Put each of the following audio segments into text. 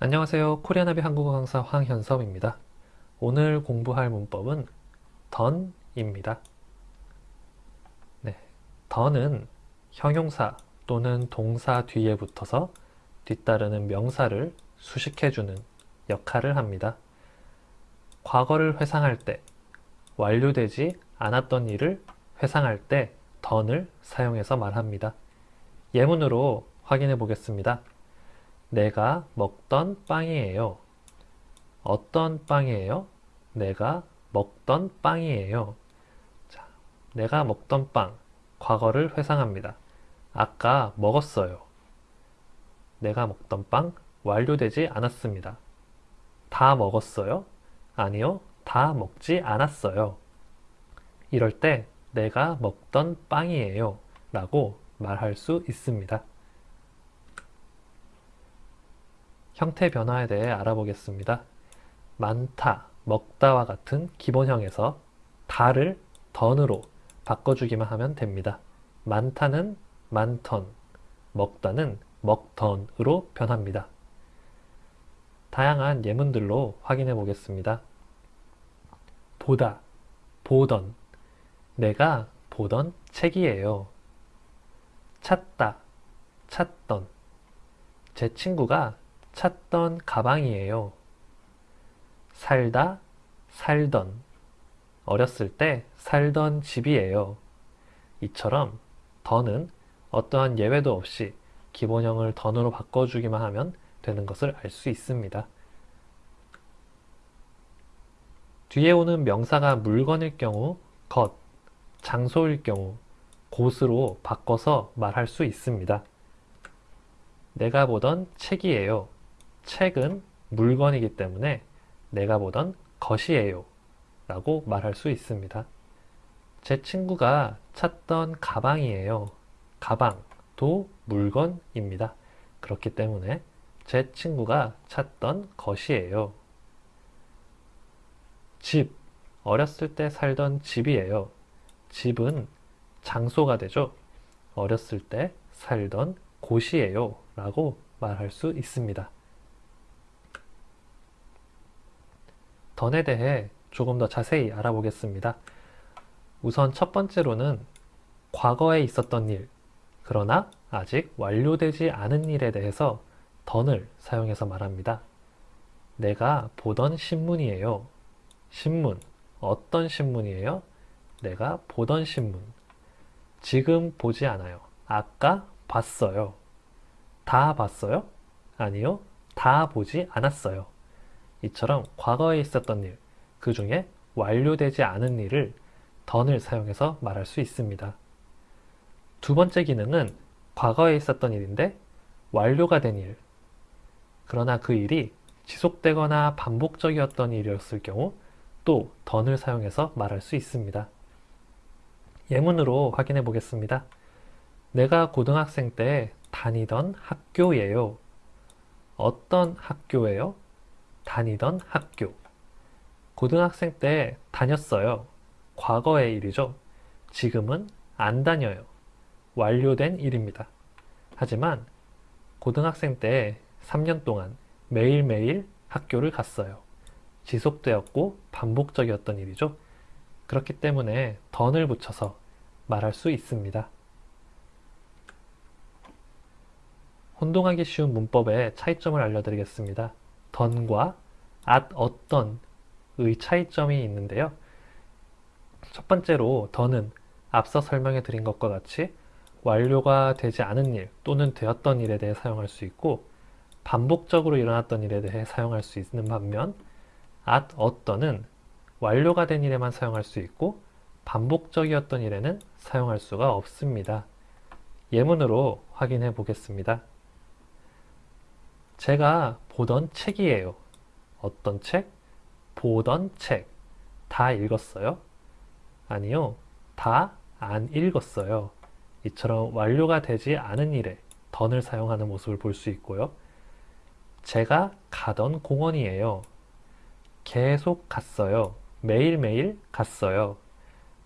안녕하세요. 코리아나비 한국어 강사 황현섭입니다. 오늘 공부할 문법은 던입니다. 네, 던은 형용사 또는 동사 뒤에 붙어서 뒤따르는 명사를 수식해주는 역할을 합니다. 과거를 회상할 때, 완료되지 않았던 일을 회상할 때 던을 사용해서 말합니다. 예문으로 확인해 보겠습니다. 내가 먹던 빵이에요. 어떤 빵이에요? 내가 먹던 빵이에요. 자, 내가 먹던 빵, 과거를 회상합니다. 아까 먹었어요. 내가 먹던 빵 완료되지 않았습니다. 다 먹었어요? 아니요, 다 먹지 않았어요. 이럴 때 내가 먹던 빵이에요 라고 말할 수 있습니다. 형태 변화에 대해 알아보겠습니다. 많다, 먹다와 같은 기본형에서 다를 던으로 바꿔주기만 하면 됩니다. 많다는 많던, 먹다는 먹던으로 변합니다. 다양한 예문들로 확인해 보겠습니다. 보다, 보던, 내가 보던 책이에요. 찾다, 찾던, 제 친구가 찾던 가방이에요. 살다, 살던, 어렸을 때 살던 집이에요. 이처럼 더는 어떠한 예외도 없이 기본형을 던으로 바꿔주기만 하면 되는 것을 알 수 있습니다. 뒤에 오는 명사가 물건일 경우 것, 장소일 경우 곳으로 바꿔서 말할 수 있습니다. 내가 보던 책이에요. 책은 물건이기 때문에 내가 보던 것이에요. 라고 말할 수 있습니다. 제 친구가 찾던 가방이에요. 가방도 물건입니다. 그렇기 때문에 제 친구가 찾던 것이에요. 집, 어렸을 때 살던 집이에요. 집은 장소가 되죠. 어렸을 때 살던 곳이에요. 라고 말할 수 있습니다. 던에 대해 조금 더 자세히 알아보겠습니다. 우선 첫 번째로는 과거에 있었던 일, 그러나 아직 완료되지 않은 일에 대해서 던을 사용해서 말합니다. 내가 보던 신문이에요. 신문, 어떤 신문이에요? 내가 보던 신문. 지금 보지 않아요. 아까 봤어요. 다 봤어요? 아니요. 다 보지 않았어요. 이처럼 과거에 있었던 일, 그 중에 완료되지 않은 일을 던을 사용해서 말할 수 있습니다. 두 번째 기능은 과거에 있었던 일인데 완료가 된 일, 그러나 그 일이 지속되거나 반복적이었던 일이었을 경우 또 던을 사용해서 말할 수 있습니다. 예문으로 확인해 보겠습니다. 내가 고등학생 때 다니던 학교예요. 어떤 학교예요? 다니던 학교. 고등학생 때 다녔어요. 과거의 일이죠. 지금은 안 다녀요. 완료된 일입니다. 하지만 고등학생 때 3년 동안 매일매일 학교를 갔어요. 지속되었고 반복적이었던 일이죠. 그렇기 때문에 던을 붙여서 말할 수 있습니다. 혼동하기 쉬운 문법의 차이점을 알려드리겠습니다. 던과 at 어떤의 차이점이 있는데요. 첫 번째로 던은 앞서 설명해 드린 것과 같이 완료가 되지 않은 일 또는 되었던 일에 대해 사용할 수 있고 반복적으로 일어났던 일에 대해 사용할 수 있는 반면 at 어떤은 완료가 된 일에만 사용할 수 있고 반복적이었던 일에는 사용할 수가 없습니다. 예문으로 확인해 보겠습니다. 제가 보던 책이에요. 어떤 책? 보던 책. 다 읽었어요? 아니요. 다 안 읽었어요. 이처럼 완료가 되지 않은 일에 던을 사용하는 모습을 볼 수 있고요. 제가 가던 공원이에요. 계속 갔어요. 매일매일 갔어요.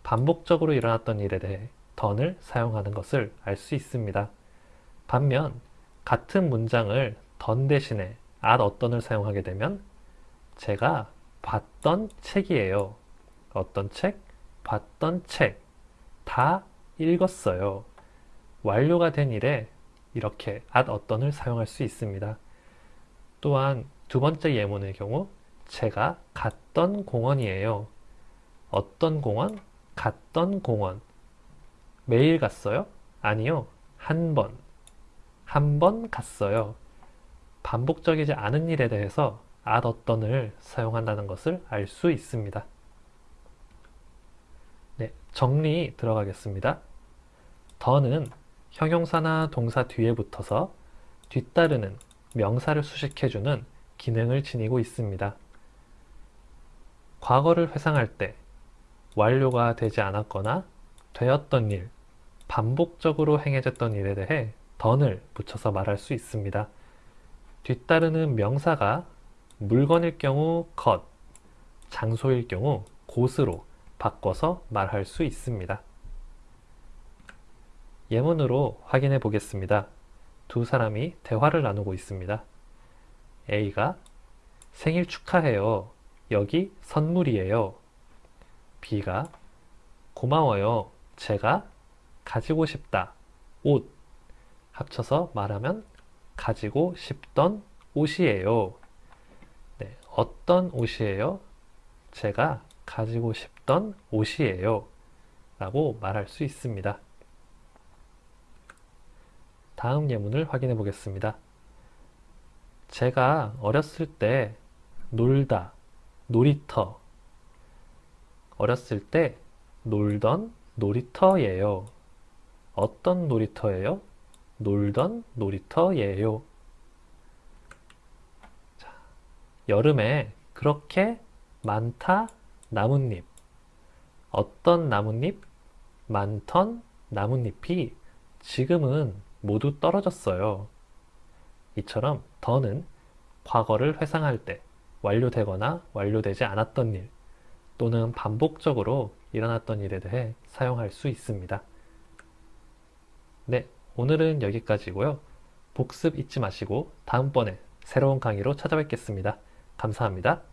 반복적으로 일어났던 일에 대해 던을 사용하는 것을 알 수 있습니다. 반면 같은 문장을 던 대신에 at 어떤을 사용하게 되면 제가 봤던 책이에요. 어떤 책? 봤던 책. 다 읽었어요. 완료가 된 일에 이렇게 at 어떤을 사용할 수 있습니다. 또한 두 번째 예문의 경우 제가 갔던 공원이에요. 어떤 공원? 갔던 공원. 매일 갔어요? 아니요. 한 번. 한 번 갔어요. 반복적이지 않은 일에 대해서 at 어떤을 사용한다는 것을 알 수 있습니다. 네, 정리 들어가겠습니다. 더는 형용사나 동사 뒤에 붙어서 뒤따르는 명사를 수식해주는 기능을 지니고 있습니다. 과거를 회상할 때 완료가 되지 않았거나 되었던 일, 반복적으로 행해졌던 일에 대해 던을 붙여서 말할 수 있습니다. 뒤따르는 명사가 물건일 경우 것, 장소일 경우 곳으로 바꿔서 말할 수 있습니다. 예문으로 확인해 보겠습니다. 두 사람이 대화를 나누고 있습니다. A가 생일 축하해요. 여기 선물이에요. B가 고마워요. 제가 가지고 싶다. 옷. 합쳐서 말하면 가지고 싶던 옷이에요. 네, 어떤 옷이에요? 제가 가지고 싶던 옷이에요. 라고 말할 수 있습니다. 다음 예문을 확인해 보겠습니다. 제가 어렸을 때 놀다, 놀이터. 어렸을 때 놀던 놀이터예요. 어떤 놀이터예요? 놀던 놀이터예요. 자, 여름에 그렇게 많다 나뭇잎. 어떤 나뭇잎? 많던 나뭇잎이 지금은 모두 떨어졌어요. 이처럼 더는 과거를 회상할 때 완료되거나 완료되지 않았던 일 또는 반복적으로 일어났던 일에 대해 사용할 수 있습니다. 네, 오늘은 여기까지고요. 복습 잊지 마시고 다음번에 새로운 강의로 찾아뵙겠습니다. 감사합니다.